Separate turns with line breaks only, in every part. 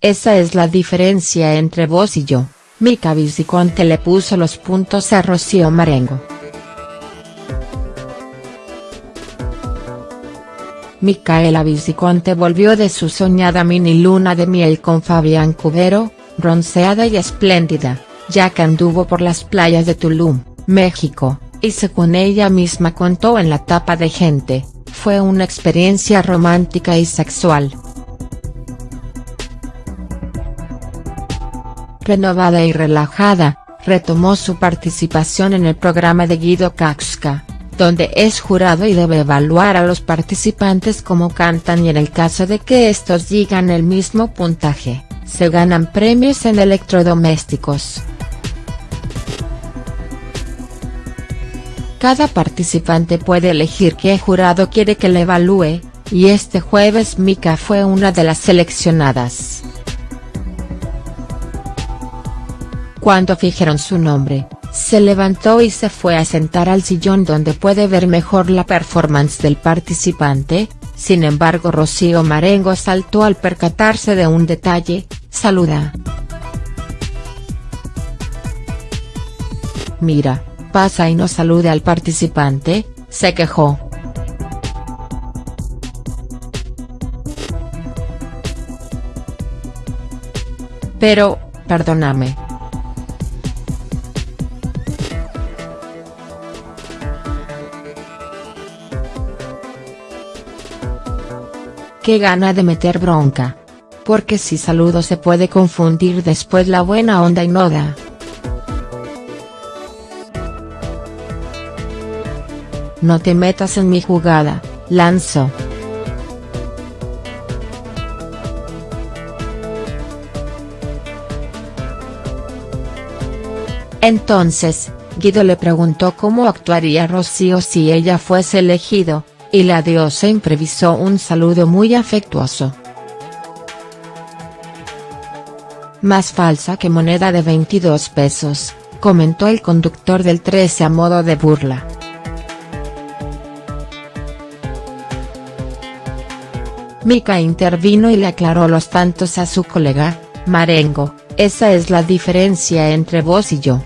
esa es la diferencia entre vos y yo, Mica Viciconte le puso los puntos a Rocío Marengo. Micaela Viciconte volvió de su soñada mini luna de miel con Fabián Cubero, bronceada y espléndida, ya que anduvo por las playas de Tulum, México, y según ella misma contó en la tapa de Gente, fue una experiencia romántica y sexual. Renovada y relajada, retomó su participación en el programa de Guido Kaxka, donde es jurado y debe evaluar a los participantes como cantan y en el caso de que estos digan el mismo puntaje, se ganan premios en electrodomésticos. Cada participante puede elegir qué jurado quiere que le evalúe, y este jueves Mika fue una de las seleccionadas. Cuando fijaron su nombre, se levantó y se fue a sentar al sillón donde puede ver mejor la performance del participante, sin embargo Rocío Marengo saltó al percatarse de un detalle, saluda. Mira, pasa y no salude al participante, se quejó. Pero, perdóname. Gana de meter bronca. Porque si saludo se puede confundir después la buena onda y no da. No te metas en mi jugada, lanzo. Entonces, Guido le preguntó cómo actuaría Rocío si ella fuese elegido, y la diosa imprevisó un saludo muy afectuoso. Más falsa que moneda de 22 pesos, comentó el conductor del 13 a modo de burla. Mika intervino y le aclaró los tantos a su colega, Marengo, esa es la diferencia entre vos y yo.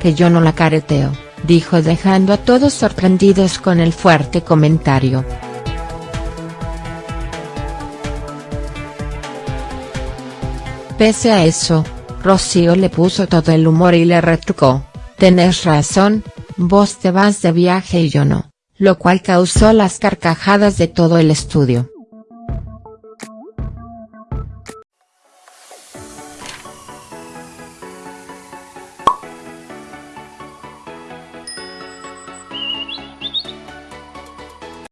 Que yo no la careteo dijo dejando a todos sorprendidos con el fuerte comentario. Pese a eso, Rocío le puso todo el humor y le retrucó, tenés razón, vos te vas de viaje y yo no, lo cual causó las carcajadas de todo el estudio.